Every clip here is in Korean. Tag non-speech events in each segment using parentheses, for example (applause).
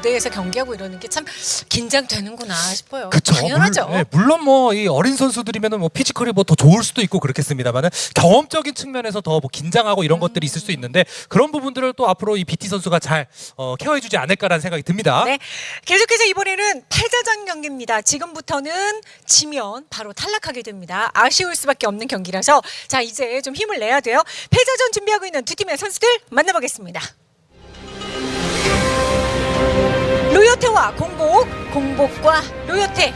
무대에서 경기하고 이러는 게 참 긴장되는구나 싶어요. 그쵸. 당연하죠. 물, 네, 물론 뭐 이 어린 선수들이면은 뭐 피지컬이 뭐 더 좋을 수도 있고 그렇겠습니다만은 경험적인 측면에서 더 뭐 긴장하고 이런 것들이 있을 수 있는데 그런 부분들을 또 앞으로 이 BT 선수가 잘 어, 케어해주지 않을까라는 생각이 듭니다. 네, 계속해서 이번에는 패자전 경기입니다. 지금부터는 지면 바로 탈락하게 됩니다. 아쉬울 수밖에 없는 경기라서 자 이제 좀 힘을 내야 돼요. 패자전 준비하고 있는 두 팀의 선수들 만나보겠습니다. 로요테와 공복, 공복과 로요테.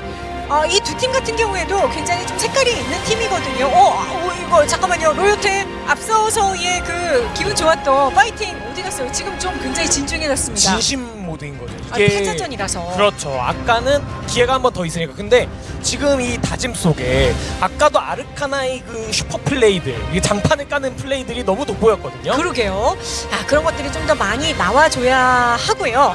어, 이 두 팀 같은 경우에도 굉장히 좀 색깔이 있는 팀이거든요. 어, 어 이거 잠깐만요. 로요테 앞서서의 그 기분 좋았던 파이팅 어디 갔어요? 지금 좀 굉장히 진중해졌습니다. 진심 모드인 거죠. 아, 이게 패자전이라서. 그렇죠. 아까는 기회가 한 번 더 있으니까. 근데 지금 이 다짐 속에 아까도 아르카나의 그 슈퍼 플레이들, 이 장판을 까는 플레이들이 너무 돋보였거든요. 그러게요. 아, 그런 것들이 좀 더 많이 나와줘야 하고요.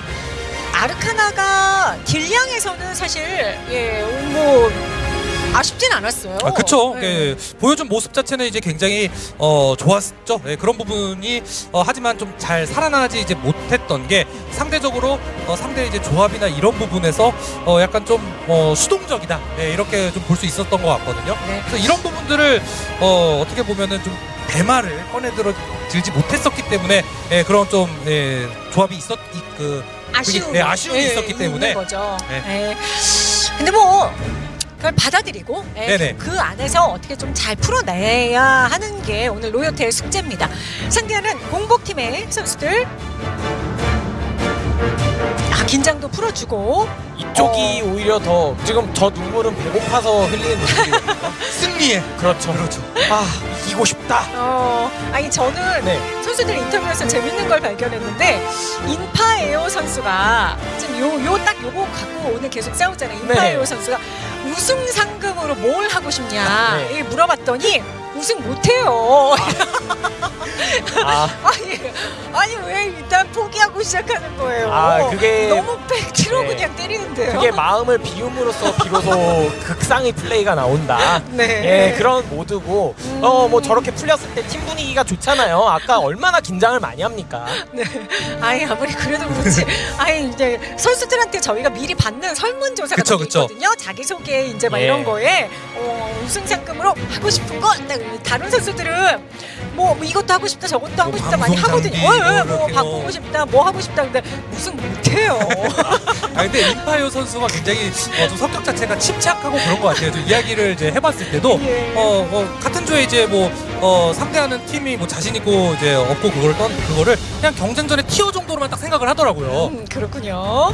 아르카나가 딜량에서는 사실 예, 뭐 아쉽진 않았어요. 아, 그쵸. 네. 예, 보여준 모습 자체는 이제 굉장히 어, 좋았죠. 예, 그런 부분이 어, 하지만 좀 잘 살아나지 이제 못했던 게 상대적으로 어, 상대 이제 조합이나 이런 부분에서 어, 약간 좀 어, 수동적이다. 예, 이렇게 좀 볼 수 있었던 것 같거든요. 네. 그래서 이런 부분들을 어, 어떻게 보면은 좀 대마를 꺼내 들어 들지 못했었기 때문에 예, 그런 좀 예, 조합이 있었 이, 그 아쉬움, 네, 아쉬움이 있었기 때문에. 거죠. 네. 예. 근데 뭐 그걸 받아들이고 예. 그 안에서 어떻게 좀 잘 풀어내야 하는 게 오늘 로요테의 숙제입니다. 상대하는 공복팀의 선수들. 아, 긴장도 풀어주고 이쪽이 오히려 더 지금 저 눈물은 배고파서 흘리는 (laughs) 눈물이거든요. 승리에 그렇죠. 그렇죠. 아 이기고 싶다. 어, 아니 저는 네. 선수들 인터뷰에서 재밌는 걸 발견했는데 인파에오 선수가 지금 요 요 딱 요거 갖고 오늘 계속 싸우잖아요. 인파에오 네. 선수가 우승 상금으로 뭘 하고 싶냐 네. 이 물어봤더니 우승 못해요. 아 (laughs) 아니 아니 왜 일단 포기하고 시작하는 거예요? 아, 그게- 너무 팩트로 네. 그냥 때리는데요. 그게 마음을 비움으로써 비로소 (laughs) 극상의 플레이가 나온다. 네. 예, 그런 모드고 어 뭐 저렇게 풀렸을 때 팀 분위기가 좋잖아요. 아까 얼마나 긴장을 많이 합니까? 네. 아니 아무리 그래도 그렇지. 아니 이제 선수들한테 저희가 미리 받는 설문조사가 그쵸, 또 그쵸. 있거든요. 자기 소개 이제 막 예. 이런 거에 어, 우승 상금으로 하고 싶은 거 딱 다른 선수들은 뭐, 뭐 이것도 하고 싶다 저것도 하고 뭐 싶다 많이 하거든요. 어, 어, 뭐뭐 이렇게 바꾸고 뭐. 싶다 뭐 하고 싶다 근데 우승 못해요. (laughs) 아 근데 임파이오 선수가 굉장히 어, 좀 성격 자체가 침착하고 그런 것 같아요. 좀 이야기를 이제 해봤을 때도 예. 어, 어, 같은 조에 이제 뭐 어, 상대하는 팀이 뭐 자신 있고 이제 없고 그거를 떤 그거를 그냥 경쟁전의 티어 정도로만 딱 생각을 하더라고요. 음, 그렇군요.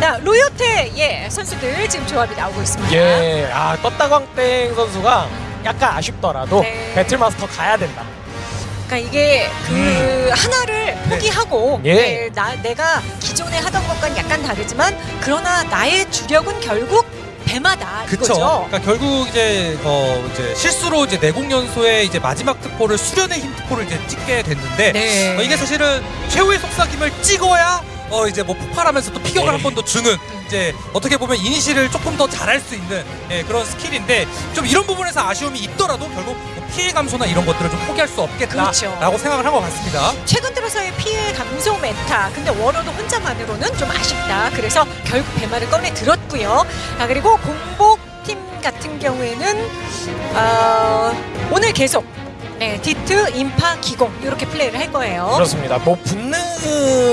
자 로요테 예 선수들 지금 조합이 나오고 있습니다. 예, 아 떴다광땡 선수가 약간 아쉽더라도 네. 배틀마스터 가야 된다. 그러니까 이게 그 하나를 포기하고 예. 네, 나 내가 기존에 하던 것과는 약간 다르지만 그러나 나의 주력은 결국 배마다 그쵸. 이거죠. 그러니까 결국 이제 어 이제 실수로 이제 내공 연소의 이제 마지막 특포를 수련의 힘 특포를 이제 찍게 됐는데 네. 어, 이게 사실은 최후의 속삭임을 찍어야 어 이제 뭐 폭발하면서 또 피격을 네. 한번 더 주는 이제 어떻게 보면 이니시를 조금 더 잘할 수 있는 예, 그런 스킬인데 좀 이런 부분에서 아쉬움이 있더라도 결국 뭐 피해 감소나 이런 것들을 좀 포기할 수 없겠다라고 그렇죠. 생각을 한 것 같습니다. 최근 들어서의 피해 감소 메타. 근데 워로드 혼자만으로는 좀 아쉽다. 그래서 결국 배마를 꺼내 들었고요. 아 그리고 공복 팀 같은 경우에는 어, 오늘 계속 네, 디트, 인파, 기공 이렇게 플레이를 할 거예요. 그렇습니다. 뭐 붙는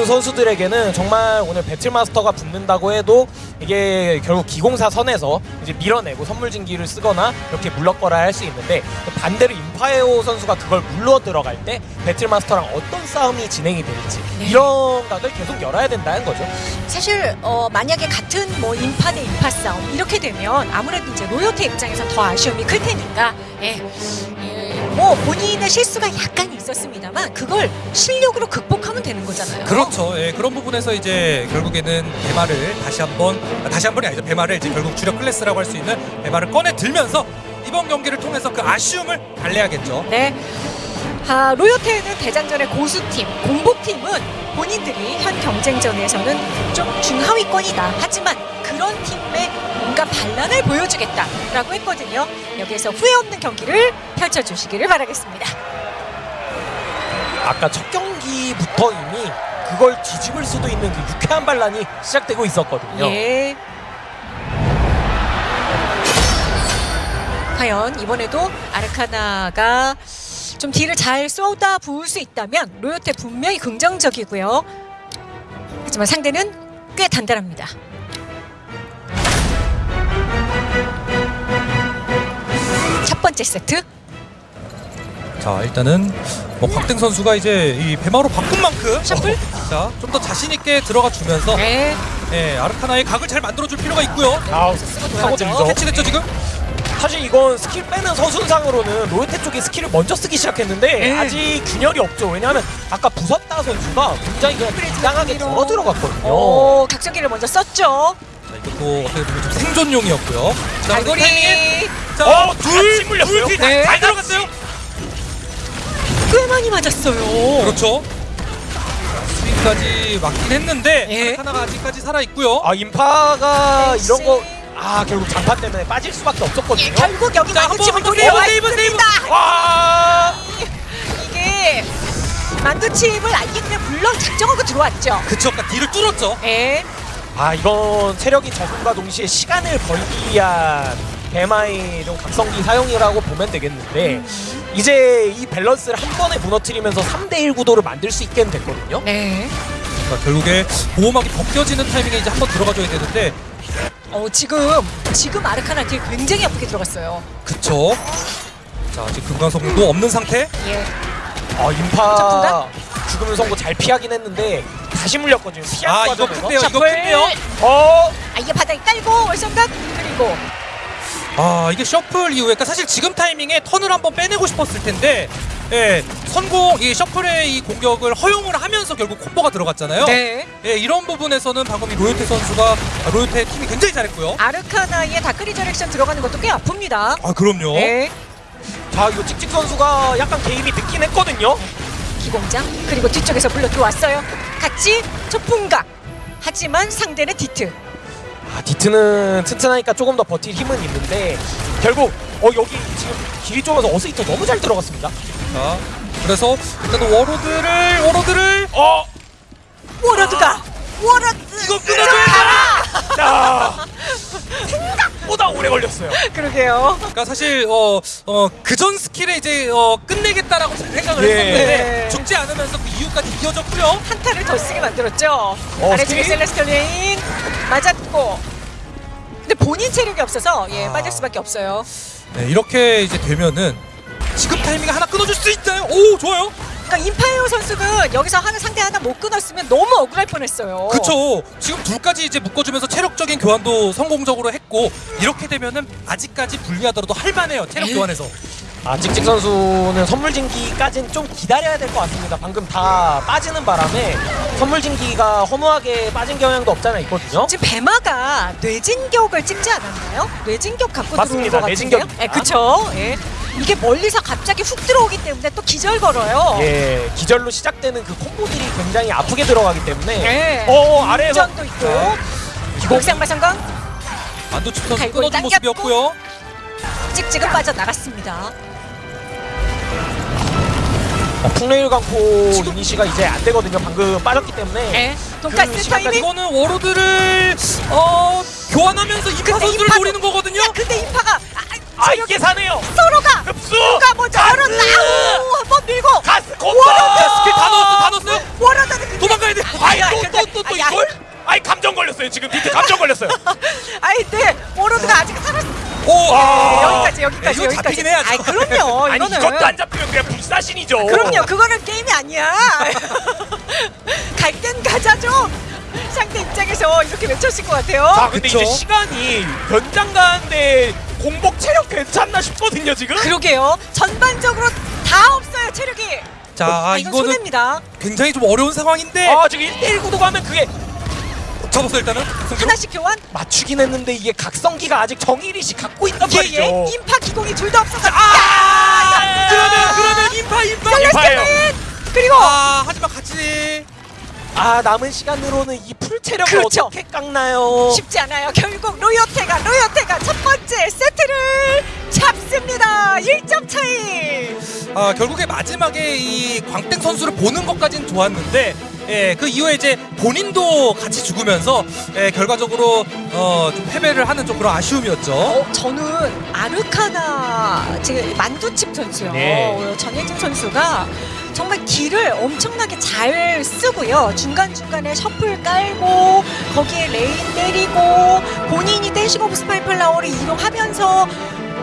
선수들에게는 정말 오늘 배틀마스터가 붙는다고 해도 이게 결국 기공사 선에서 이제 밀어내고 선물진기를 쓰거나 이렇게 물러거라 할 수 있는데 반대로 임파에오 선수가 그걸 물러 들어갈 때 배틀마스터랑 어떤 싸움이 진행이 될지 네. 이런 각을 계속 열어야 된다는 거죠. 사실 어, 만약에 같은 뭐 인파 대 인파 싸움 이렇게 되면 아무래도 이제 로요테 입장에서 더 아쉬움이 클 테니까 예. 예, 뭐 본인의 실수가 약간 있었습니다만 그걸 실력으로 극복하면 되는 거잖아요. 그렇죠. 예, 그런 부분에서 이제 결국에는 배마를 다시 한번 아, 다시 한 번이 아니죠. 배마를 이제 결국 주력 클래스라고 할 수 있는 배마를 꺼내 들면서 이번 경기를 통해서 그 아쉬움을 달래야겠죠. 네. 아, 로요테는 대장전의 고수팀, 공복팀은 본인들이 현 경쟁전에서는 좀 중하위권이다. 하지만 그런 팀의 온갖 반란을 보여주겠다라고 했거든요. 여기에서 후회 없는 경기를 펼쳐주시기를 바라겠습니다. 아까 첫 경기부터 이미 그걸 뒤집을 수도 있는 그 유쾌한 반란이 시작되고 있었거든요. 예. 과연 이번에도 아르카나가 좀 딜을 잘 쏟아 부을 수 있다면 로요테 분명히 긍정적이고요. 하지만 상대는 꽤 단단합니다. 첫 번째 세트 자 일단은 뭐 곽땡 선수가 이제 이 배마로 바꾼 만큼 셔플? 자좀 더 자신 있게 들어가 주면서 네. 예, 아르카나의 각을 잘 만들어줄 필요가 있고요. 아우 사고. 들죠. 캐치됐죠 지금? 사실 이건 스킬 빼는 서순상으로는 로이테 쪽이 스킬을 먼저 쓰기 시작했는데 네. 아직 균열이 없죠. 왜냐하면 아까 부섰다 선수가 굉장히 그냥 당당하게 걸어 들어갔거든요. 오, 각성기를 먼저 썼죠. 자 이것도 어떻게 보면 좀 생존용이었고요. 자 갈고리. 자, 어, 같이 물렸어요. 둘, 네. 잘 들어갔어요. 꽤 많이 맞았어요. 그렇죠. 스윙까지 맞긴 했는데 예. 아르카나가 아직까지 살아 있고요. 아 인파가. 이런 거 아 결국 잔파 때문에 빠질 수밖에 예, 없었거든요. 결국 여기 자, 만두칩을 노려와 세이브, 세이브. 와 이게 만두칩을 아예 그냥 물론 작정하고 들어왔죠. 그쵸, 그러니까 뒤를 뚫었죠. 예. 아 이건 체력이 적음과 동시에 시간을 벌기 위한 대마의 좀 각성기 사용이라고 보면 되겠는데 이제 이 밸런스를 한 번에 무너뜨리면서 3대1 구도를 만들 수 있게 됐거든요. 네. 그러니까 결국에 보호막이 벗겨지는 타이밍에 이제 한 번 들어가줘야 되는데 어 지금 지금 아르카나 딜 굉장히 아프게 들어갔어요. 그쵸. 자 아직 금강석도 없는 상태. 예. 아 인파? 죽음을 선고 잘 피하긴 했는데 다시 물렸거든요. 아 이거 과정에서. 큰데요. 이거. 큰데요. 어 아 이게 바닥에 깔고 월성각 그리고 아 이게 셔플 이후에 그러니까 사실 지금 타이밍에 턴을 한번 빼내고 싶었을 텐데 예, 선공 이 shuffle의 이 공격을 허용을 하면서 결국 콤보가 들어갔잖아요. 네. 예, 이런 부분에서는 방금 이 로요테 선수가 아, 로요테 팀이 굉장히 잘했고요. 아르카나의 Dark Resurrection 들어가는 것도 꽤 아픕니다. 아 그럼요. 네. 자 이거 찍찍 선수가 약간 개입이 늦긴 했거든요. 기공장 그리고 뒤쪽에서 물러 들어왔어요. 같이 초풍각. 하지만 상대는 디트. 아 디트는 튼튼하니까 조금 더 버틸 힘은 있는데 결국 어 여기 지금 길이 좁아서 어스이터 너무 잘 들어갔습니다. 자, 그래서 일단은 워로드를 워로드를! 어! 워로드가! 워로드 이거 끊어줘야 자, (laughs) 생각 보다 오래 걸렸어요. (laughs) 그러게요. 그러니까 사실 어 어 그전 스킬에 이제 어 끝내겠다라고 생각을 예. 했었는데 네. 죽지 않으면서 그 이유까지 이어졌고요. 한타를 더 쓰게 만들었죠. 어, 아래쪽에? Celestial Rain 맞았고. 근데 본인 체력이 없어서 예 아. 빠질 수밖에 없어요. 네, 이렇게 이제 되면은 지금 타이밍에 하나 끊어줄 수 있나요? 오 좋아요. 그러니까 임파이어 선수는 여기서 하나 상대 하나 못 끊었으면 너무 억울할 뻔했어요. 그쵸. 지금 둘까지 이제 묶어주면서 체력적인 교환도 성공적으로 했고 이렇게 되면은 아직까지 불리하더라도 할만해요. 체력. 교환에서. 아 찍찍 선수는 선물 진기까지는 좀 기다려야 될 것 같습니다. 방금 다 빠지는 바람에 선물 진기가 허무하게 빠진 경향도 없잖아 있거든요. 지금 배마가 뇌진격을 찍지 않았나요? 뇌진격 갖고 맞습니다. 들어온 것 같은데요? 뇌진격입니다. 예, 그쵸. 예. 이게 멀리서 갑자기 훅 들어오기 때문에 또 기절 걸어요. 예, 기절로 시작되는 그 콤보들이 굉장히 아프게 들어가기 때문에 예. 어 아래에서 전도 있고. 선수 갈고리 끊어준. 모습이었고요. 찍찍은 빠져나갔습니다. 어, 풍레일 강포 유니시가 이제 안 되거든요. 방금 빠졌기 때문에 예. 그 시간까지 타이밍. 이거는 워로드를 어 교환하면서 이파 근데 선수를 노리는 거거든요. 야, 근데 인파가 아, 아 이게 사네요. 서로가 흡수. 누가 먼저? 오, 한번 밀고. 가스 콤보. 자 스킬 다 넣었어, 다 넣었어요. 원하다는 그 도망가야 돼. 아이 아니, 또또또또 아니, 아니. 이걸? 아이 감정 걸렸어요. 지금 밑에 감정 걸렸어요. 아이, 네. 워로드가 아직 살았어. 오, 아. 여기까지, 여기까지, 이거 여기까지. 잡히긴 해야죠. 아이, 그럼요. (laughs) 아니 이거는. 이것도 안 잡히면 그냥 불사신이죠. 그럼요. 그거는 게임이 아니야. (laughs) 갈 땐 가자 좀. 상대 입장에서 이렇게 외쳤을 것 같아요. 자 근데 그쵸? 이제 시간이 연장 가는데 공복 체력 괜찮나 싶거든요 지금. 그러게요. 전반적으로 다 없어요, 체력이. 자 아, 이거는 손해입니다. 굉장히 좀 어려운 상황인데 아 지금 1대1 구도 가면 그게 잡았어 일단은. 승주. 하나씩 교환. 맞추긴 했는데 이게 각성기가 아직 정일이씨 갖고 있단 예, 말이죠. 예. 인파 기공이 둘 다 없어서. 아! 그러면 그러면 인파 인파. 인파예요. 그리고 아 하지만 같이 아 남은 시간으로는 이 풀 체력을 그렇죠. 어떻게 깎나요? 쉽지 않아요. 결국 로요테가 로요테가 첫 번째 세트를 잡습니다. 1점 차이. 아, 결국에 마지막에 이 광땡 선수를 보는 것까진 좋았는데 예, 그 이후에 이제 본인도 같이 죽으면서 예, 결과적으로 어, 좀 패배를 하는 좀 그런 아쉬움이었죠. 어, 저는 아르카나 지금 만두칩 선수요. 네. 어, 전혜진 선수가 정말 길을 엄청나게 잘 쓰고요. 중간중간에 shuffle 깔고 거기에 Rain 때리고 본인이 Dancing of Spineflower를 이용하면서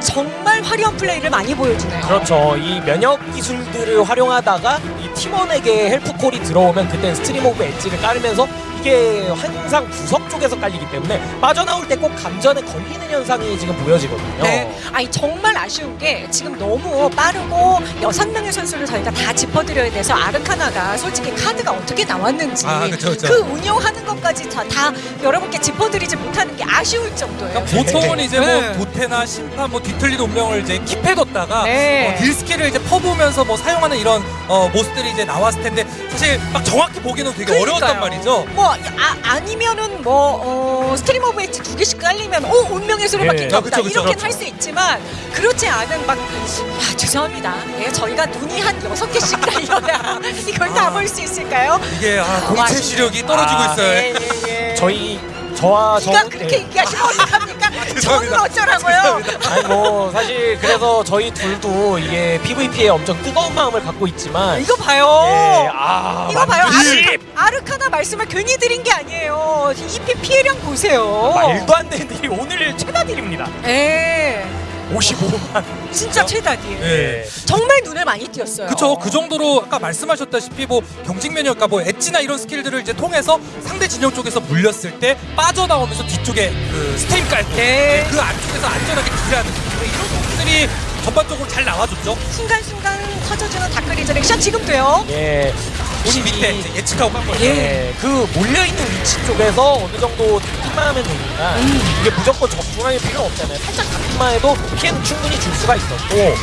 정말 화려한 플레이를 많이 보여주네요. 그렇죠. 이 면역 기술들을 활용하다가 이 팀원에게 help call이 들어오면 그때 Stream of Edge를 깔으면서 이게 항상 구석 쪽에서 깔리기 때문에 빠져나올 때 꼭 감전에 걸리는 현상이 지금 보여지거든요. 네. 아니 정말 아쉬운 게 지금 너무 빠르고 여섯 명의 선수를 저희가 다 짚어드려야 돼서 아르카나가 솔직히 카드가 어떻게 나왔는지 아, 그쵸, 그쵸. 그 운영하는 것까지 다, 다 여러분께 짚어드리지 못하는 게 아쉬울 정도예요. 그러니까 보통은 이제 네. 뭐 도태나 심판 뭐 뒤틀린 운명을 이제 킵해뒀다가 네. 어, 딜 스킬을 이제 퍼부으면서 뭐 사용하는 이런 어, 모습들이 이제 나왔을 텐데 사실 막 정확히 보기는 되게 어려웠단 그러니까요. 말이죠. 뭐 아, 아니면은 뭐 어, Stream of Edge 두 개씩 깔리면 오 운명의 수로밖에 예. 없다 아, 그쵸, 그쵸, 이렇게는 그렇죠. 할수 있지만 그렇지 않은 막 아, 죄송합니다. 예, 저희가 눈이 한 여섯 개씩 달려야 (laughs) 이걸 다볼 수 있을까요? 이게 아, 아, 공채 아쉽네요. 시력이 떨어지고 아, 있어요. 예, 예, 예. 저희 저와 네가 저는 그렇게 예. 얘기하시면 어떡합니까? (laughs) 저는. 어쩌라고요? 아니 뭐 사실 그래서 저희 둘도 이게 PVP에 엄청 뜨거운 마음을 갖고 있지만 이거 봐요. 예, 아, 이거 봐요. 아르, 아르카나 말씀을 괜히 드린 게 아니에요. EP 피해량 보세요. 말도 안 되는 일이 오늘 최다 딜입니다. 예. 55만. 진짜 최다 딜이에요. 예. 정말 눈을 많이 띄었어요. 그쵸 그 정도로 아까 말씀하셨다시피 뭐 경직 면역 그러니까 뭐 엣지나 이런 스킬들을 이제 통해서 상대 진영 쪽에서 물렸을 때 빠져나오면서 뒤쪽에 그 Stream 깔고 네. 그 안쪽에서 안전하게 딜하는 이런 부분들이 전반적으로 잘 나와줬죠 순간순간 터져주는 Dark Resurrection 지금도요. 예. 우리 밑에 이제 예측하고 간 거예요 예, 그 몰려있는 위치 쪽에서 어느 정도 잡기만 하면 되니까 이게 무조건 접근할 필요는 없잖아요. 살짝 잡기만 해도 피해는 충분히 줄 수가 있었고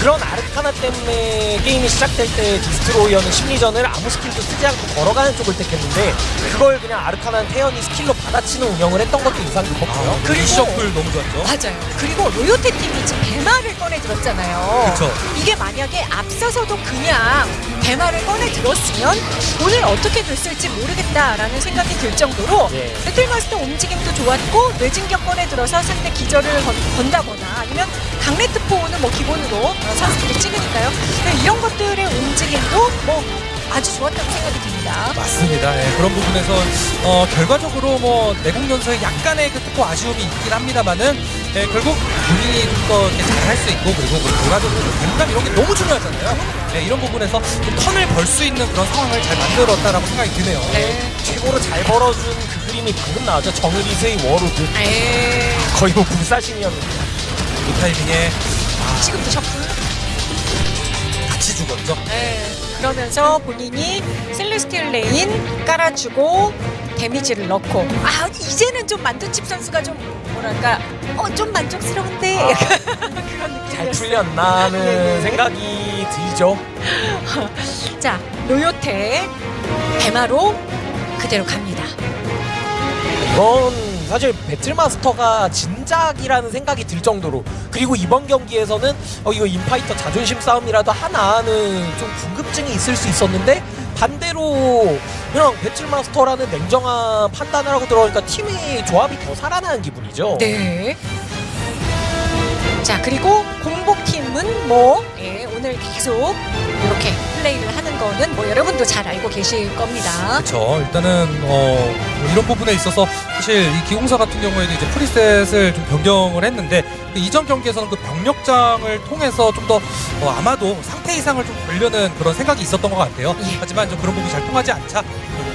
그런 아르카나 때문에 게임이 시작될 때 디스트로이어는 심리전을 아무 스킬도 쓰지 않고 걸어가는 쪽을 택했는데 그걸 그냥 아르카나 태연이 스킬로 받아치는 운영을 했던 것도 인상 깊었고요. 그 그리고- reshuffle 너무 좋았죠 맞아요. 그리고 로요테 팀이 지금 배마를 꺼내 들었잖아요. 그쵸. 이게 만약에 앞서서도 그냥 배마를 꺼내 들었으면 오늘 어떻게 됐을지 모르겠다라는 생각이 들 정도로 예. 배틀마스터 움직임도 좋았고 뇌진격 꺼내 들어서 상대 기절을 건, 건다거나 아니면 강레트 포는 뭐 기본으로 어, 선수들이 찍으니까요. 네, 이런 것들의 움직임도 뭐 아주 좋았다고 생각이 듭니다. 맞습니다. 예, 그런 부분에서 어, 결과적으로 뭐 내공 연서에 약간의 그 특고 아쉬움이 있긴 합니다만은 예, 결국 본인이 좀더 잘할 수 있고 그리고 뭐 결과적으로 공감 이런 게 너무 중요하잖아요. 예, 이런 부분에서 좀 턴을 벌 수 있는 그런 상황을 잘 만들었다라고 생각이 드네요. 네. 최고로 잘 벌어준 그 그림이 방금 나왔죠. 정일희 선수의 워로드. 에 거의 뭐 불사신이었는데. 이 타이밍에 지금도 shuffle. 같이 죽었죠. 네. 그러면서 본인이 Celestial Rain 깔아주고 데미지를 넣고 아 이제는 좀 만두치 선수가 좀 뭐랄까 어 좀 만족스러운데 아. (laughs) 그런 느낌이었어요. 잘 풀렸나 하는 네네. 생각이 들죠. (laughs) 자 로요테 대마로 그대로 갑니다. 이건 사실 배틀마스터가 진작이라는 생각이 들 정도로 그리고 이번 경기에서는 어 이거 인파이터 자존심 싸움이라도 하나는 좀 궁금증이 있을 수 있었는데 반대로 그냥 배틀마스터라는 냉정한 판단을 하고 들어오니까 팀의 조합이 더 살아나는 기분이죠. 네. 자 그리고 공복팀은 뭐 예, 오늘 계속 이렇게 플레이를 하는 거는 뭐 여러분도 잘 알고 계실 겁니다. 그렇죠. 일단은 어, 뭐 이런 부분에 있어서 사실 이 기공사 같은 경우에도 이제 프리셋을 좀 변경을 했는데 그 이전 경기에서는 그 병력장을 통해서 좀 더 어, 아마도 상태 이상을 좀 보려는 그런 생각이 있었던 것 같아요. 예. 하지만 좀 그런 부분이 잘 통하지 않자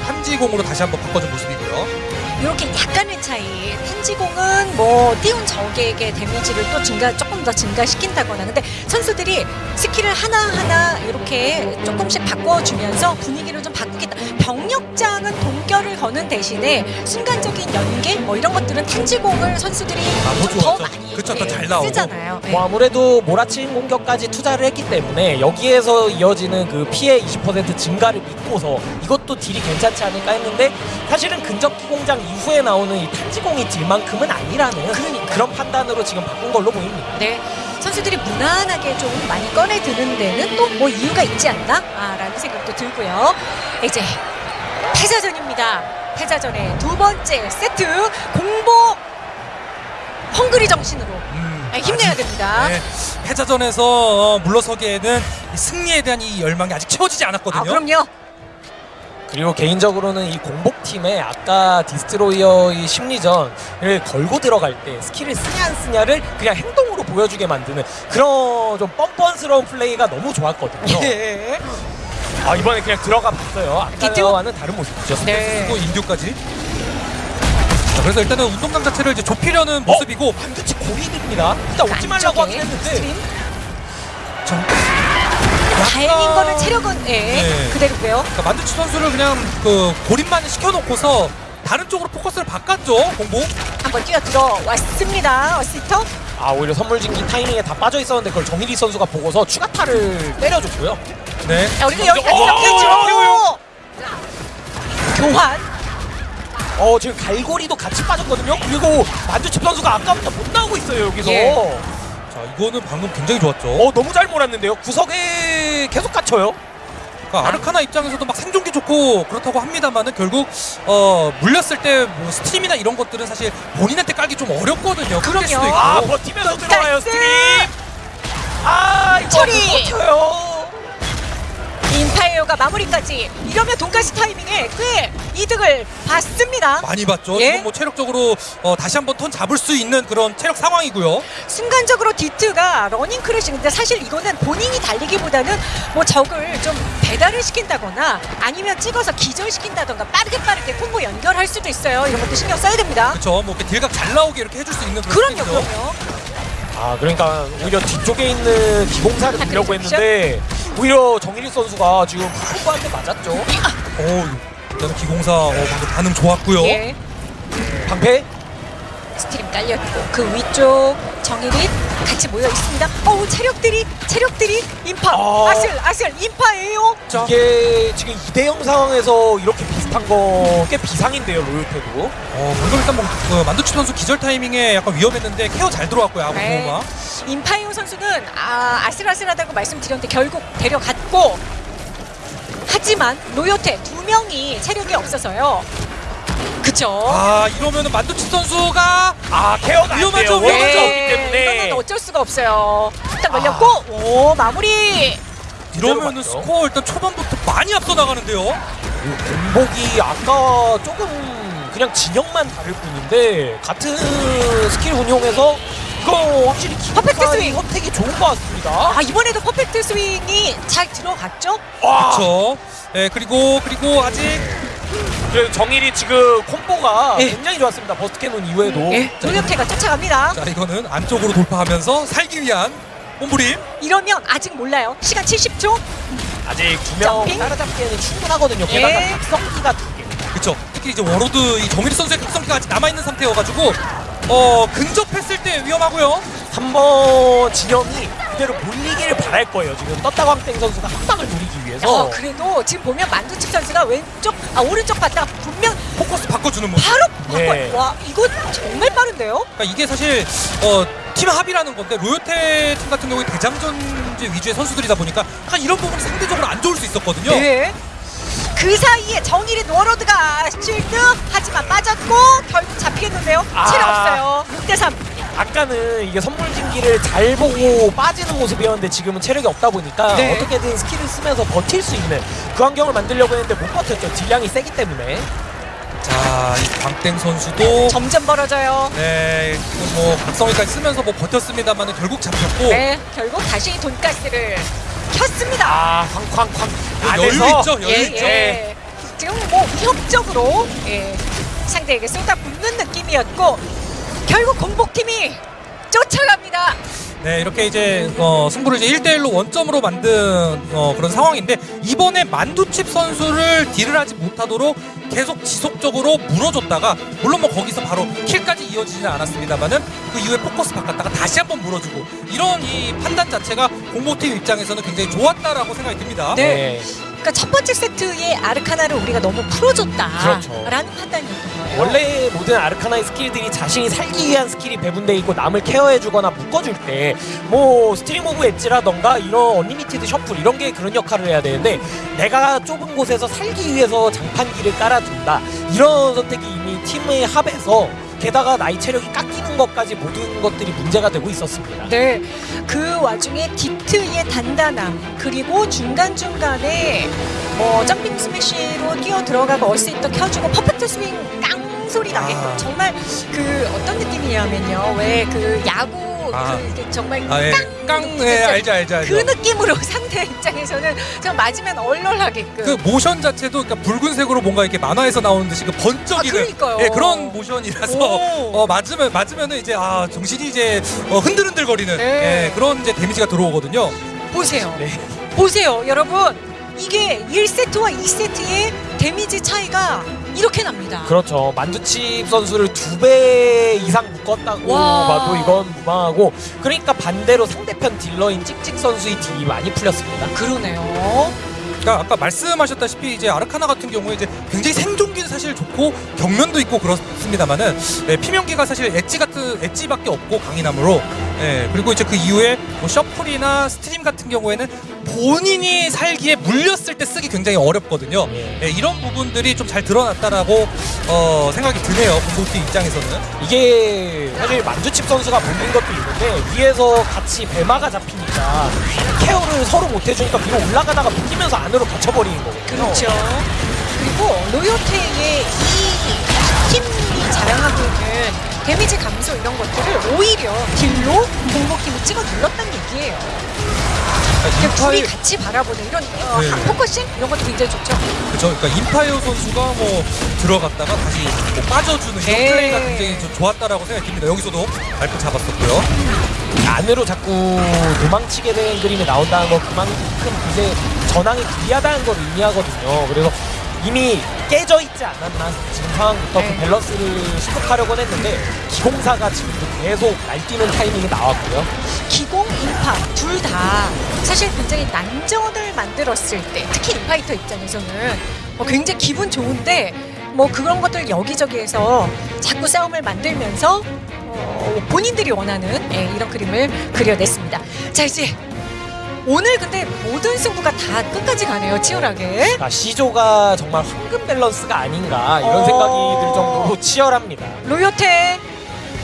한지공으로 다시 한번 바꿔준 모습이고요. 이렇게 약간의 차이. 탄지공은 뭐 띄운 적에게 데미지를 또 증가 조금 더 증가시킨다거나. 근데 선수들이 스킬을 하나 하나 이렇게 조금씩 바꿔주면서 분위기를 좀 바꾸겠다. 벽력장은 동결을 거는 대신에 순간적인 연계 뭐 이런 것들은 탄지공을 선수들이 아, 더. 많이 그쵸, 더 예, 잘 나오고. 쓰잖아요. 예. 뭐 아무래도 몰아치는 공격까지 투자를 했기 때문에 여기에서 이어지는 그 피해 20% 증가를 믿고서 이것도 딜이 괜찮지 않을까 했는데 사실은 근접 기 공장 이후에 나오는 이 탄지공이 딜만큼은 아니라는 그러니까요. 그런 판단으로 지금 바꾼 걸로 보입니다. 네. 선수들이 무난하게 좀 많이 꺼내 드는 데는 또 뭐 이유가 있지 않나? 아, 라는 생각도 들고요. 이제 패자전입니다. 패자전의 두 번째 세트 공복 헝그리 정신으로 음, 아, 힘내야 아직, 됩니다. 네, 패자전에서 어, 물러서기에는 이 승리에 대한 이 열망이 아직 채워지지 않았거든요. 아, 그럼요. 그리고 개인적으로는 이 공복팀에 아까 디스트로이어의 심리전을 걸고 들어갈 때 스킬을 쓰냐 안 쓰냐를 그냥 행동으로 보여주게 만드는 그런 좀 뻔뻔스러운 플레이가 너무 좋았거든요. 예. 아 이번에 그냥 들어가 봤어요. 아까와는 다른 모습이죠. 네. 그리고 Endure까지. 자, 그래서 일단은 운동장 자체를 이제 좁히려는 모습이고 반드시 고립입니다. 일단 오지 말라고 하긴 했는데 Stream. 정- 다행인 거는 체력은 예, 네. 그대로고요. 그러니까 만두치 선수를 그냥 그 고립만 시켜놓고서 다른 쪽으로 포커스를 바꿨죠 공복. 한번 뛰어 들어 왔습니다. 어시터. 아 오히려 선물진기 타이밍에 다 빠져 있었는데 그걸 정일이 선수가 보고서 추가타를 때려줬고요. 네. 자, 우리가 여기까지 어, 넘겼죠. 어, 교환. 어 지금 갈고리도 같이 빠졌거든요. 그리고 만두칩 선수가 아까부터 못 나오고 있어요 여기서. 예. 자 이거는 방금 굉장히 좋았죠. 어 너무 잘 몰았는데요. 구석에 계속 갇혀요. 그러니까 아르카나 입장에서도 막 생존기 좋고 그렇다고 합니다만은 결국 어 물렸을 때 뭐 Stream이나 이런 것들은 사실 본인한테 깔기 좀 어렵거든요. 그럼요. 수도 있고. 아 버티면서 들어와요! Stream. 아 이거 처리! 못 버텨요. 인파이터가 마무리까지 이러면 돈가스 타이밍에 꽤 이득을 봤습니다. 많이 봤죠. 예. 뭐 체력적으로 어, 다시 한번 턴 잡을 수 있는 그런 체력 상황이고요. 순간적으로 디트가 Running Crash인데 사실 이거는 본인이 달리기보다는 뭐 적을 좀 배달을 시킨다거나 아니면 찍어서 기절시킨다던가 빠르게 빠르게 콤보 연결할 수도 있어요. 이런 것도 신경 써야 됩니다. 그렇죠. 뭐 이렇게 딜각 잘 나오게 이렇게 해줄 수 있는 그런 그럼요. 그럼요. 아 그러니까 오히려 뒤쪽에 있는 기공사를 아, 들려고 그렇죠. 했는데 오히려 정일희 선수가 지금 후보한테 맞았죠. 어, 일단은 기공사 어, 방금 반응 좋았고요. 예. 방패 Stream 깔렸고 그 위쪽 정일희 같이 모여 있습니다. 어우 체력들이 체력들이 인파 아. 아슬 아슬 인파예요. 자, 이게 지금 2대0 상황에서 이렇게 비슷한 거 꽤 비상인데요 로요테도. 어, 방금 일단 뭐 그 만두치 선수 기절 타이밍에 약간 위험했는데 케어 잘 들어왔고요. 아무 네. 마 인파이터 선수는 아, 아슬아슬하다고 말씀드렸는데 결국 데려갔고 하지만 로요테 두 명이 체력이 없어서요. 그쵸? 아 이러면은 만두치 선수가 아 케어가 안 위험하죠, 돼요. 위험하죠. 워낙 없기 네, 때문에. 이거는 어쩔 수가 없어요. 일단 걸렸고 오 마무리. 이러면은 맞죠? 스코어 일단 초반부터 많이 앞서 나가는데요. 공복이 아까 조금 그냥 진영만 다를 뿐인데 같은 스킬 운용에서 이거 확실히 Perfect Swing. 선택이 좋은 것 같습니다. 아 이번에도 Perfect Swing이 잘 들어갔죠? 와, 그렇죠. 네 그리고 그리고 아직 그래서 정일희 지금 콤보가 예. 굉장히 좋았습니다. Burst Cannon 이후에도. 예, 로요테가 쫓아갑니다. 자 이거는 안쪽으로 돌파하면서 살기 위한 몸부림. 이러면 아직 몰라요. 시간 70초. 아직 두 명 Jumping? 따라잡기에는 충분하거든요. 게다가 예. 각성기가 두 개. 그렇죠. 특히 이제 워로드 이 정일희 선수의 각성기가 아직 남아 있는 상태여가지고 어 근접했을 때 위험하고요. 한번 진영이 그대로 몰리기를 바랄 거예요. 지금 떴다광땡 선수가 한 방을 노리기 위해서. 어, 그래도 지금 보면 만두칩 선수가 왼쪽 아 오른쪽 봤다가 분명 포커스 바꿔주는 모습. 바로 바꿔. 네. 와 이거 정말 빠른데요? 그러니까 이게 사실 어, 팀 합이라는 건데 로요테 팀 같은 경우에 대장전제 위주의 선수들이다 보니까 약간 이런 부분이 상대적으로 안 좋을 수 있었거든요. 네. 그 사이에 정일인 워로드가 실드 하지만 빠졌고 결국 잡히겠는데요. 아. 체력 없어요. 6대 3. 아까는 이게 선물진기를 잘 보고 빠지는 모습이었는데 지금은 체력이 없다 보니까 네. 어떻게든 스킬을 쓰면서 버틸 수 있는 그 환경을 만들려고 했는데 못 버텼죠. 딜량이 세기 때문에. 자, 이 광땡 선수도 점점 벌어져요. 네, 뭐 각성기까지 쓰면서 뭐 버텼습니다만 결국 잡혔고 네, 결국 다시 돈가스를 켰습니다. 아, 쾅쾅쾅. 그 여유 있죠, 여유 예, 있죠. 예. 지금 뭐 위협적으로 예. 상대에게 쏟아붓는 느낌이었고 결국 공복팀이 쫓아갑니다. 네, 이렇게 이제 어, 승부를 이제 1대1로 원점으로 만든 어, 그런 상황인데 이번에 만두칩 선수를 딜을 하지 못하도록 계속 지속적으로 물어줬다가 물론 뭐 거기서 바로 킬까지 이어지지는 않았습니다만은 그 이후에 포커스 바꿨다가 다시 한번 물어주고 이런 이 판단 자체가 공모팀 입장에서는 굉장히 좋았다라고 생각이 듭니다. 네. 그러니까 첫 번째 세트의 아르카나를 우리가 너무 풀어줬다라는 그렇죠. 판단이었던 거예요. 원래 모든 아르카나의 스킬들이 자신이 살기 위한 스킬이 배분돼 있고 남을 케어해주거나 묶어줄 때 뭐 Stream of Edge라던가 이런 Unlimited Shuffle 이런 게 그런 역할을 해야 되는데 내가 좁은 곳에서 살기 위해서 장판기를 깔아둔다 이런 선택이 이미 팀의 합에서 게다가 나이 체력이 깎이는 것까지 모든 것들이 문제가 되고 있었습니다. 네, 그 와중에 디트의 단단함 그리고 중간 중간에 뭐 Jumping Smash로 뛰어 들어가고 어시스터 켜주고 Perfect Swing 깡 소리 나게끔 아. 정말 그 어떤 느낌이냐면요, 왜 그 야구 아. 그, 그 정말 아, 예. 깡, 깡, 예, 알죠, 알죠, 알죠. 그 느낌으로 (laughs) 상대 입장에서는 좀 맞으면 얼얼하게끔. 그 모션 자체도 그러니까 붉은색으로 뭔가 이렇게 만화에서 나오는 듯이 그 번쩍이는 아. 예, 그런 모션이라서 오. 어, 맞으면 맞으면은 이제 아 정신이 이제 어, 흔들흔들 거리는 네. 예, 그런 이제 데미지가 들어오거든요. 보세요. 네. 보세요, 여러분. 이게 1세트와 2세트의 데미지 차이가 이렇게 납니다. 그렇죠. 만두칩 선수를 두 배 이상 묶었다고 와. 봐도 이건 무방하고 그러니까 반대로 상대편 딜러인 찍찍 선수의 딜이 많이 풀렸습니다. 그러네요. 그러니까 아까 말씀하셨다시피 이제 아르카나 같은 경우에 이제 굉장히 생존기는 사실 좋고 경면도 있고 그렇습니다만은 예, 피면기가 사실 edge 같은 edge밖에 없고 강인함으로 예, 그리고 이제 그 이후에 뭐 shuffle이나 stream 같은 경우에는 본인이 살기에 물렸을 때 쓰기 굉장히 어렵거든요. 예. 예, 이런 부분들이 좀 잘 드러났다라고 어, 생각이 드네요. 공동팀 입장에서는. 이게 사실 만두칩 선수가 물린 것도 있는데 위에서 같이 배마가 잡히니까 care를 서로 못 해주니까 위로 올라가다가 묶이면서 안으로 갇혀버리는 거거든요. 그렇죠. 그리고 로요테의 이 팀이 자랑하고 있는 데미지 감소 이런 것들을 오히려 deal로 공복팀이 찍어 눌렀다는 얘기예요. 그냥 둘이 인파이터, 같이 바라보는 이런 어, 네. focusing 이런 것도 굉장히 좋죠. 그죠? 그러니까 인파이터 선수가 뭐 들어갔다가 다시 뭐 빠져주는 이런 네. 플레이가 굉장히 좀 좋았다라고 생각이 듭니다. 여기서도 발표 잡았었고요. 안으로 자꾸 도망치게 되는 그림이 나온다는 건 그만큼 이제 전황이 불리하다는 걸 의미하거든요. 그래서 이미 깨져 있지 않았나 지금 상황부터 네. 그 밸런스를 시도하려고 했는데 기공사가 지금도 계속 날뛰는 타이밍이 나왔고요. 기공, 인파 둘 다 사실 굉장히 난전을 만들었을 때 특히 인파이터 입장에서는 뭐 굉장히 기분 좋은데 뭐 그런 것들 여기저기에서 자꾸 싸움을 만들면서 어, 본인들이 원하는 예, 이런 그림을 그려냈습니다. 자 이제 오늘 근데 모든 승부가 다 끝까지 가네요 치열하게. 아, C조가 정말 황금 밸런스가 아닌가 이런 어. 생각이 들 정도로 치열합니다. 로요테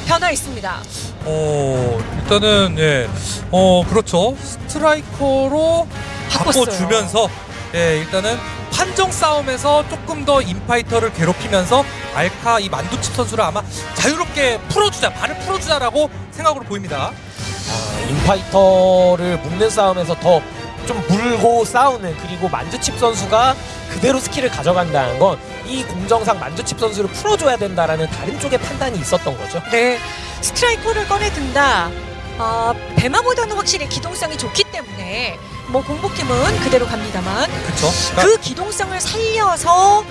변화 있습니다. 어 일단은 예, 어 그렇죠. 스트라이커로 바꿨어요. 바꿔주면서 예 일단은 판정 싸움에서 조금 더 인파이터를 괴롭히면서 알카 이 만두칩 선수를 아마 자유롭게 풀어주자 발을 풀어주자라고 생각으로 보입니다. 아, 인파이터를 묶는 싸움에서 더 좀 물고 싸우는 그리고 만두칩 선수가 그대로 skill을 가져간다는 건 이 공정상 만두칩 선수를 풀어줘야 된다라는 다른 쪽의 판단이 있었던 거죠. 네, 스트라이커를 꺼내든다. 어, 배마보다는 확실히 기동성이 좋기 때문에 뭐 공복팀은 그대로 갑니다만. 그러니까, 그 기동성을 살려서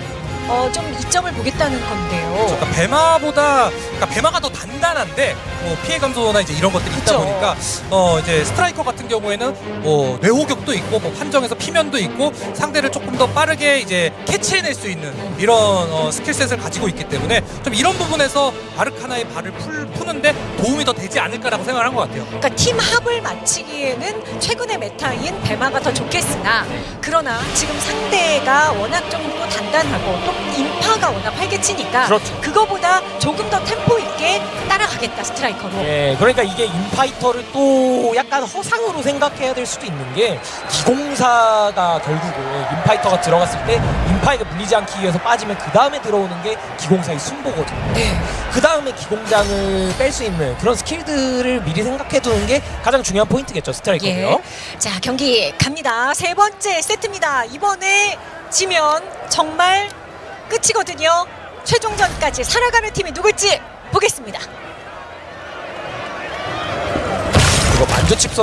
어, 좀 이점을 보겠다는 건데요. 그러니까 배마보다 그러니까 배마가 더 단단한데 뭐 피해 감소나 이제 이런 것들이 있다. 보니까 어 이제 스트라이커 같은 경우에는 뭐 뇌호격도 있고 뭐 판정에서 피면도 있고 상대를 조금 더 빠르게 이제 캐치해낼 수 있는 이런 어, skill set을 가지고 있기 때문에 좀 이런 부분에서 아르카나의 발을 풀, 푸는데 도움이 더 되지 않을까라고 생각을 한것 같아요. 그러니까 팀 합을 맞추기에는 최근의 meta인 배마가 더 좋겠으나 그러나 지금 상대가 워낙 좀 또 단단하고 또 인파가 워낙 활개치니까 그렇죠. 그거보다 조금 더 템포 있게 따라가겠다 스트라이커로. 예, 그러니까 이게 인파이터를 또 약간 허상으로 생각해야 될 수도 있는 게 기공사가 결국은 인파이터가 들어갔을 때 인파이터가 물리지 않기 위해서 빠지면 그 다음에 들어오는 게 기공사의 순보거든요. 네. 그 다음에 기공장을 뺄 수 있는 그런 skill들을 미리 생각해 두는 게 가장 중요한 포인트겠죠 스트라이커고요. 예. 자 경기 갑니다. 세 번째 세트입니다. 이번에 지면 정말 끝이거든요. 최종전까지 살아가는 팀이 누굴지 보겠습니다. 이거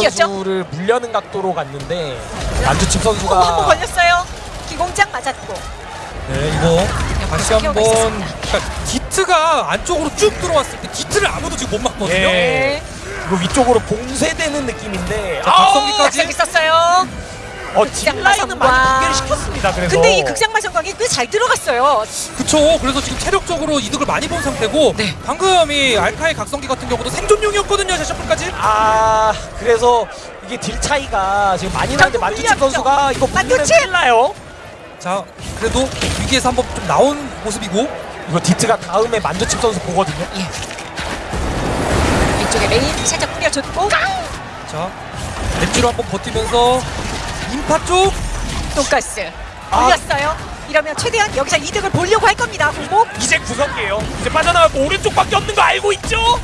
뛰었죠? 선수를 물려는 각도로 갔는데 만두칩 어, 한번 선수가 걸렸어요. 기공장 맞았고. 네, 이거 다시 한번. 그러니까 디트가 안쪽으로 쭉 들어왔을 때 디트를 아무도 지금 못 막거든요. 예. 네. 이거 위쪽으로 봉쇄되는 느낌인데 자, 아, 각성기까지. 각성 있었어요. 어, 마성과. 많이 붕괴를 시켰습니다. 그래서 근데 이 극장마 성광이 꽤 잘 들어갔어요. 그쵸. 그래서 지금 체력적으로 이득을 많이 본 상태고 네. 방금 이 알카의 각성기 같은 경우도 생존용이었거든요. 샤샤플까지. 아 그래서 이게 딜 차이가 지금 많이 나는데 만두칩. 선수가 이거 만두칩! 나요. 자, 그래도 위기에서 한번 좀 나온 모습이고. 이거 디트가 다음에 만두칩 선수 보거든요. 이쪽에 레인 살짝 뿌려줬고 자, 렌즈로 한번 버티면서 인파 쪽. 돈가스 아. 올렸어요. 이러면 최대한 여기서 이득을 보려고 할 겁니다. 공복. 이제 구석이에요. 이제 빠져나가고 오른쪽밖에 없는 거 알고 있죠?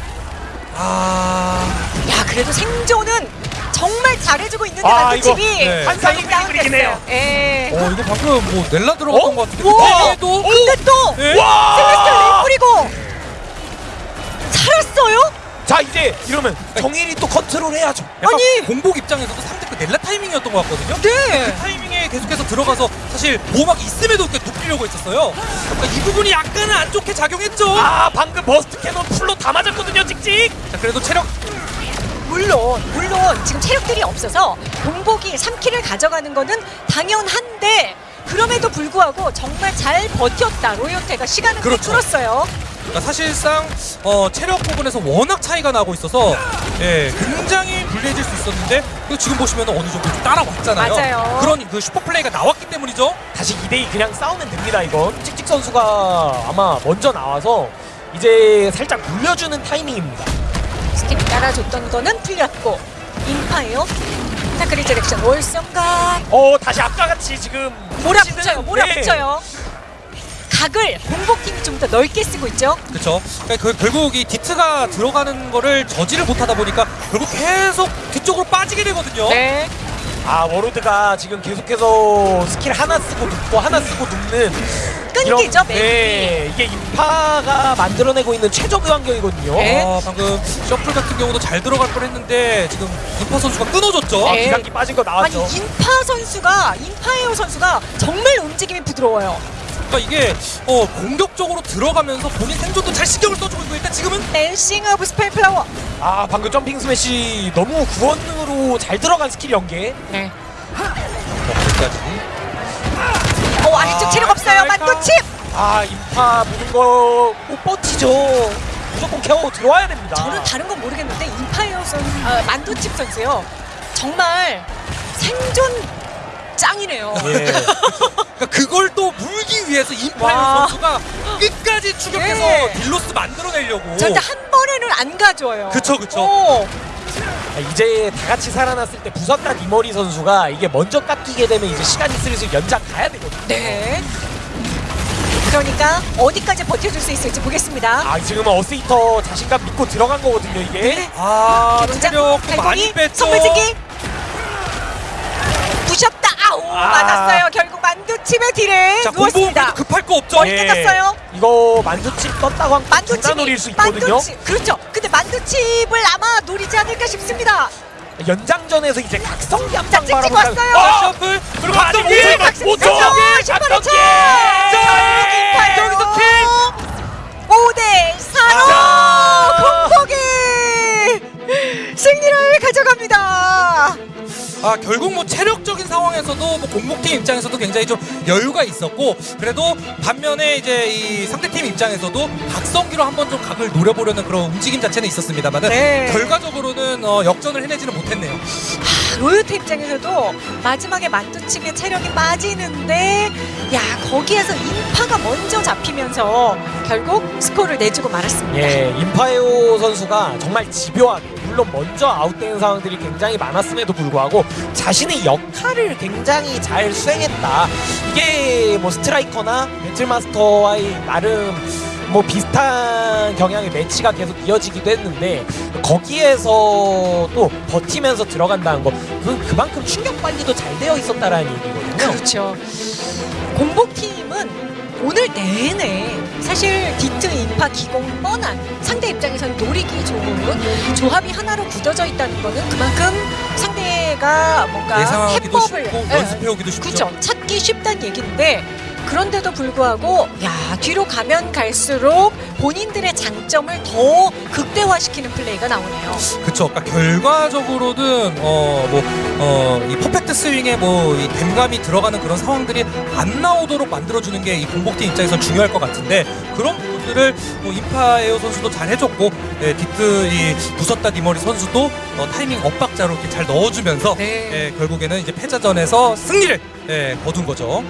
아, 야 그래도 생존은 정말 잘해주고 있는데 아, 만두집이 이거, 네. 환상의 그림이긴 해요. 예. 어 이거 방금 뭐 넬라 들어갔던 어? 것 같은데. 우와! 그때도. 근데 또 예? 와! Celestial Rain 뿌리고 살았어요? 자 이제 이러면 정일이 또 컨트롤 해야죠. 약간 아니! 공복 입장에서도 상대 그 넬라 타이밍이었던 것 같거든요. 네. 그 타이밍에 계속해서 들어가서 사실 보호막이 있음에도 눕히려고 했었어요. 그러니까 이 부분이 약간은 안 좋게 작용했죠. 아 방금 Burst Cannon full로 다 맞았거든요 찍찍. 자 그래도 체력 물론 물론 지금 체력들이 없어서 공복이 3킬을 가져가는 거는 당연한데 그럼에도 불구하고 정말 잘 버텼다 로요테가 시간을 꽤 그렇죠. 끌었어요. 그러니까 사실상 어, 체력 부분에서 워낙 차이가 나고 있어서 예, 굉장히 불리해질 수 있었는데 그 지금 보시면 어느 정도 좀 따라왔잖아요. 맞아요. 그런 그 슈퍼 플레이가 나왔기 때문이죠. 다시 2대2 그냥 싸우면 됩니다 이건. 찍찍 선수가 아마 먼저 나와서 이제 살짝 물려주는 타이밍입니다. stream 따라줬던 거는 풀렸고 인파예요. Dark Resurrection 월섬각 어 다시 아까 같이 지금 몰아붙여요. 네. 몰아붙여요. 각을 공복팀이 좀 더 넓게 쓰고 있죠. 그렇죠. 그러니까 그, 결국 이 디트가 들어가는 거를 저지를 못하다 보니까 결국 계속 뒤쪽으로 빠지게 되거든요. 네. 아 워로드가 지금 계속해서 스킬 하나 쓰고 눕고 하나 쓰고 눕는 끊기죠, 이런-. 네 이게 인파가 만들어내고 있는 최적의 환경이거든요. 네. 아, 방금 shuffle 같은 경우도 잘 들어갈 뻔했는데 지금 인파 선수가 끊어졌죠. 아, 네. 기상기 빠진 거 아니 나왔죠. 인파 선수가 인파이터 선수가 정말 움직임이 부드러워요. 그러니까 이게 어, 공격적으로 들어가면서 본인 생존도 잘 신경을 써주고 있고 일단 지금은 Dancing of Spineflower. 아 방금 Jumping Smash 너무 구원으로 잘 들어간 스킬 연계. 네. 여기까지. 어 아래쪽 체력 없어요. 알카? 만두칩. 아 인파 무는 거못 버티죠. 무조건 care 들어와야 됩니다. 저는 다른 건 모르겠는데 인파이터 선 아, 만두칩 선수요. 정말 생존 짱이네요. 예. (laughs) 그러니까 그걸 또 물기 위해서 인파이터 와. 선수가 끝까지 추격해서 네. deal loss 만들어내려고. 절대 한 번에는 안 가져요. 그쵸, 그쵸. 오, 아, 이제 다 같이 살아났을 때 부석단 이머리 선수가 이게 먼저 깎이게 되면 이제 시간이 슬슬 연장 가야 되거든요. 네. 그러니까 어디까지 버텨줄 수 있을지 보겠습니다. 아 지금은 어스이터 자신감 믿고 들어간 거거든요 이게. 네. 아, 체력 많이 뺐죠. 선물지기 부셨다 아우 아. 맞았어요 결국 만두칩의 딜에 자, 누웠습니다 급할 거 없죠. 머리 깨졌어요. 이거 만두칩 떴다고 하면 만두칩이 장난 노릴 수 있거든요. 만두칩 그렇죠 근데 만두칩을 아마 노리지 않을까 싶습니다 연장전에서 이제 각성기 자 한방 찍찍 바라보자. 왔어요 아, 셔플. 그리고 각성기! 일, 각성기! 오 초! 각성기! 각성기! 자, 여기서 킬! 아 결국 뭐 체력적인 상황에서도 뭐 공복팀 입장에서도 굉장히 좀 여유가 있었고 그래도 반면에 이제 이 상대팀 입장에서도 각성기로 한번 좀 각을 노려보려는 그런 움직임 자체는 있었습니다만은 네. 결과적으로는 어, 역전을 해내지는 못했네요. 로요테 입장에서도 마지막에 만두칩의 체력이 빠지는데 야 거기에서 인파가 먼저 잡히면서 결국 스코어를 내주고 말았습니다. 예, 임파에오 선수가 정말 집요하게 물론 먼저 아웃된 상황들이 굉장히 많았음에도 불구하고 자신의 역할을 굉장히 잘 수행했다. 이게 뭐 스트라이커나 배틀마스터와의 나름 뭐 비슷한 경향의 매치가 계속 이어지기도 했는데 거기에서 또 버티면서 들어간다는 거 그, 그만큼 충격 관리도 잘 되어 있었다라는 얘기거든요. 그렇죠. 공복팀은 오늘 내내 사실 디트, 인파, 기공 뻔한 상대 입장에서는 노리기 좋은 조합이 하나로 굳어져 있다는 거는 그만큼 상대가 뭔가 예상하기도 해법을 쉽고 예, 연습해오기도 쉽죠. 그렇죠. 찾기 쉽다는 얘기인데 그런데도 불구하고 야 뒤로 가면 갈수록 본인들의 장점을 더 극대화시키는 플레이가 나오네요. 그쵸. 그러니까 결과적으로는 어 뭐 어 이 perfect swing에 뭐 이 댐감이 들어가는 그런 상황들이 안 나오도록 만들어주는 게 이 공복팀 입장에서 중요할 것 같은데 그런 부분들을 뭐 인파이터 선수도 잘 해줬고 예, 디트 이 부섰다 니머리 선수도 어, 타이밍 엇박자로 이렇게 잘 넣어주면서 네. 예, 결국에는 이제 패자전에서 승리를 예, 거둔 거죠.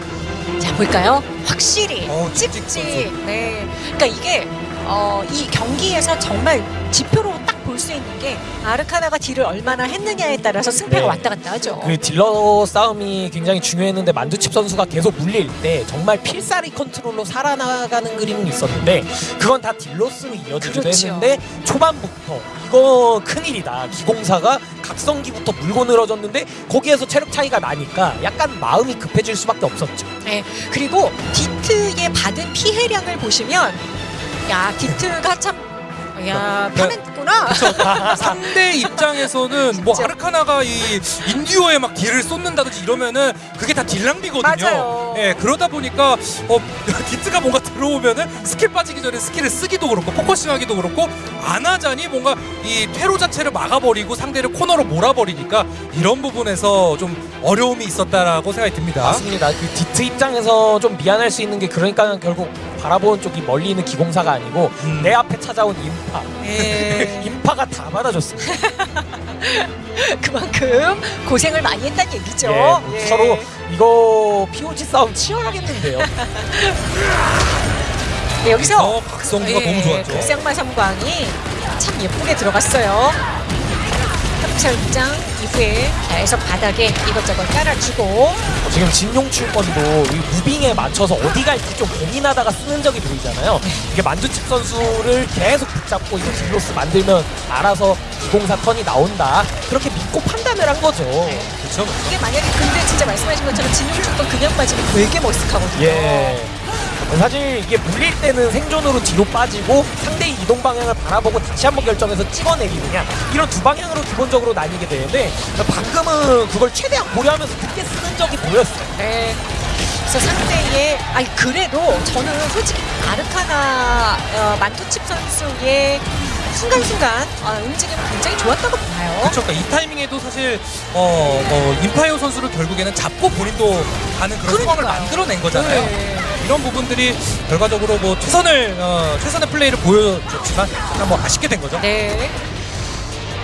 자 볼까요? 확실히 어, 찍찍 찍찍. 네. 그러니까 이게 어, 이 경기에서 정말 지표로 딱 볼 수 있는 게 아르카나가 deal을 얼마나 했느냐에 따라서 승패가 네. 왔다 갔다 하죠. 그 딜러 싸움이 굉장히 중요했는데 만두칩 선수가 계속 물릴 때 정말 필살기 컨트롤로 살아나가는 그림은 있었는데 그건 다 deal loss로 이어지기도 그렇죠. 했는데 초반부터 이거 큰일이다 기공사가 각성기부터 물고 늘어졌는데 거기에서 체력 차이가 나니까 약간 마음이 급해질 수밖에 없었죠 네. 그리고 디트의 받은 피해량을 보시면 야 디트가 참 야, 네. 편했구나. 상대 입장에서는 뭐. 아르카나가 이 인디오에 막 deal을 쏟는다든지 이러면은 그게 다 deal 낭비거든요. 맞아요. 예, 그러다 보니까 어 (laughs) 디트가 뭔가 들어오면은 스킬 빠지기 전에 skill을 쓰기도 그렇고 focusing하기도 그렇고 안 하자니 뭔가 이 퇴로 자체를 막아버리고 상대를 코너로 몰아버리니까 이런 부분에서 좀 어려움이 있었다라고 생각이 듭니다. 맞습니다 그 디트 입장에서 좀 미안할 수 있는 게 그러니까 결국 바라보는 쪽이 멀리 있는 기공사가 아니고 음. 내 앞에 찾아온 인파 예. (laughs) 인파가 다 받아줬습니다 (laughs) (laughs) 그만큼 고생을 많이 했다는 얘기죠. 예, 예. 서로 이거 POG 싸움 치열하겠는데요. (laughs) 네, 여기서 어, 각성기가 너무 좋았죠. 극상마 삼광이 참 예쁘게 들어갔어요. 흡철장 이후에 계속 바닥에 이것저것 깔아주고 지금 진용출권도 이 무빙에 맞춰서 어디 갈지 좀 고민하다가 쓰는 적이 보이잖아요. 이게 만두칩 선수를 계속 붙잡고 이거 deal loss 만들면 알아서 기공사 turn이 나온다. 그렇게 믿고 판단을 한 거죠. 그렇죠. 이게 만약에 근데 진짜 말씀하신 것처럼 진용출권 그냥 빠지면 되게 머쓱하거든요. 예. 사실 이게 물릴 때는 생존으로 뒤로 빠지고 상대의 이동 방향을 바라보고 다시 한번 결정해서 찍어내리느냐 이런 두 방향으로 기본적으로 나뉘게 되는데 방금은 그걸 최대한 고려하면서 늦게 쓰는 적이 보였어요. 네. 그래서 상대의 아니 그래도 저는 솔직히 아르카나 어, 만투칩 선수의 순간순간 어, 움직임이 굉장히 좋았다고 봐요. 그렇죠. 그러니까 이 타이밍에도 사실 어, 어 인파이어 선수를 결국에는 잡고 본인도 가는 그런 상황을. 만들어낸 거잖아요. 네. 이런 부분들이 결과적으로 뭐 최선을 어, 최선의 플레이를 보여줬지만 약간 뭐 아쉽게 된 거죠. 네.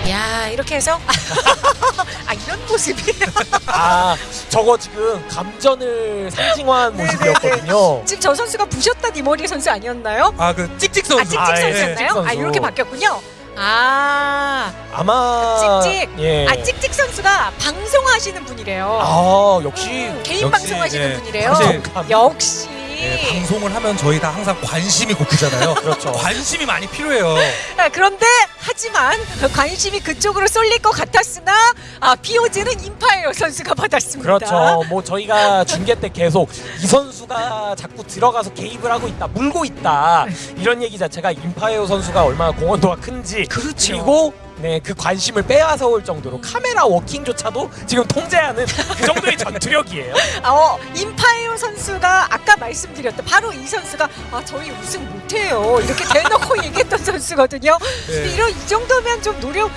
야 이렇게 해서 (laughs) 아 이런 모습이 (laughs) 아 저거 지금 감전을 상징화한 모습이었거든요. 지금 저 선수가 부셨다 니머리 선수 아니었나요? 아 그 찍찍 선수. 아 찍찍 아, 예, 선수였나요? 찍찍 선수. 아 이렇게 바뀌었군요. 아, 아마 찍찍. 예. 아 찍찍 선수가 방송하시는 분이래요. 아 역시 개인 역시, 방송하시는 예, 분이래요. 사실 역시. 예, 방송을 하면 저희 다 항상 관심이 고프잖아요. (laughs) 그렇죠. 관심이 많이 필요해요. 아, 그런데 하지만 관심이 그쪽으로 쏠릴 것 같았으나 아, POG는 인파이어 선수가 받았습니다. 그렇죠. 뭐 저희가 중계 때 계속 이 선수가 자꾸 들어가서 개입을 하고 있다, 물고 있다 이런 얘기 자체가 임파이어 선수가 얼마나 공헌도가 큰지 그렇죠. 그리고 네 그 관심을 빼앗아 올 정도로 카메라 워킹조차도 지금 통제하는 그 정도의 전투력이에요. (laughs) 아, 어, 인파이어 선수가 아까 말씀드렸던 바로 이 선수가 아, 저희 우승 못해요. 이렇게 대놓고 (laughs) 얘기했던 선수거든요. 네. 이런 이 정도면 좀 노력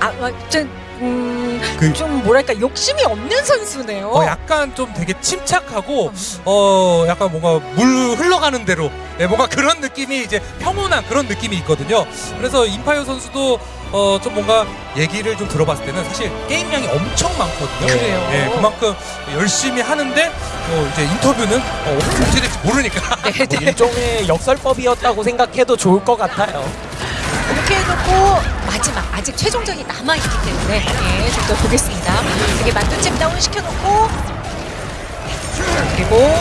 아, 아, 좀, 음, 그- 좀 뭐랄까 욕심이 없는 선수네요. 어, 약간 좀 되게 침착하고 어 약간 뭔가 물 흘러가는 대로 네, 뭔가 그런 느낌이 이제 평온한 그런 느낌이 있거든요. 그래서 인파이어 선수도 어 좀 뭔가 얘기를 좀 들어봤을 때는 사실 게임량이 엄청 많거든요. 그래요? 예, 그만큼 열심히 하는데 어 이제 인터뷰는 어, 어떻게 될지 모르니까. 네, 뭐 (laughs) 네. 일종의 역설법이었다고 생각해도 좋을 것 같아요. 이렇게 해놓고 마지막 아직 최종전이 남아있기 때문에 예, 좀더 보겠습니다. 이게 만두찜 다운 시켜놓고 자, 그리고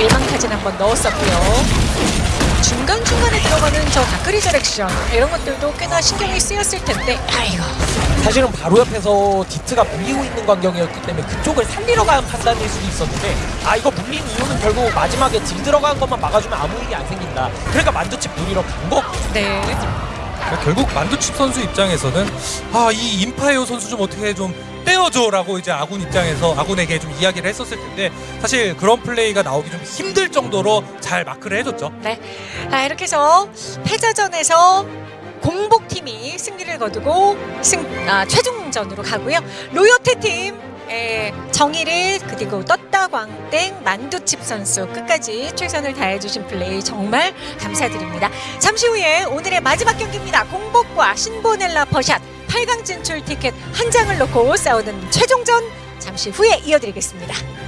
일망타진 한번 넣었었고요. 중간중간에 들어가는 저 dark resurrection 이런 것들도 꽤나 신경이 쓰였을 텐데 아이고 사실은 바로 옆에서 디트가 물리고 있는 광경이었기 때문에 그쪽을 살리러 간 판단일 수도 있었는데 아 이거 물린 이유는 결국 마지막에 deal 들어간 것만 막아주면 아무 일이 안 생긴다. 그러니까 만두칩 노리러 간 거. 네 그러니까 결국 만두칩 선수 입장에서는 아 이 인파이터 선수 좀 어떻게 좀 떼어줘라고 이제 아군 입장에서 아군에게 좀 이야기를 했었을 텐데 사실 그런 플레이가 나오기 좀 힘들 정도로 잘 마크를 해줬죠. 네. 아, 이렇게 해서 패자전에서 공복팀이 승리를 거두고 승, 아, 최종전으로 가고요. 로요테 팀 에, 정의를 그리고 떴다 광땡 만두칩 선수 끝까지 최선을 다해주신 플레이 정말 감사드립니다. 잠시 후에 오늘의 마지막 경기입니다. 공복과 신보넬라 퍼샷 8강 진출 티켓 한 장을 놓고 싸우는 최종전 잠시 후에 이어드리겠습니다.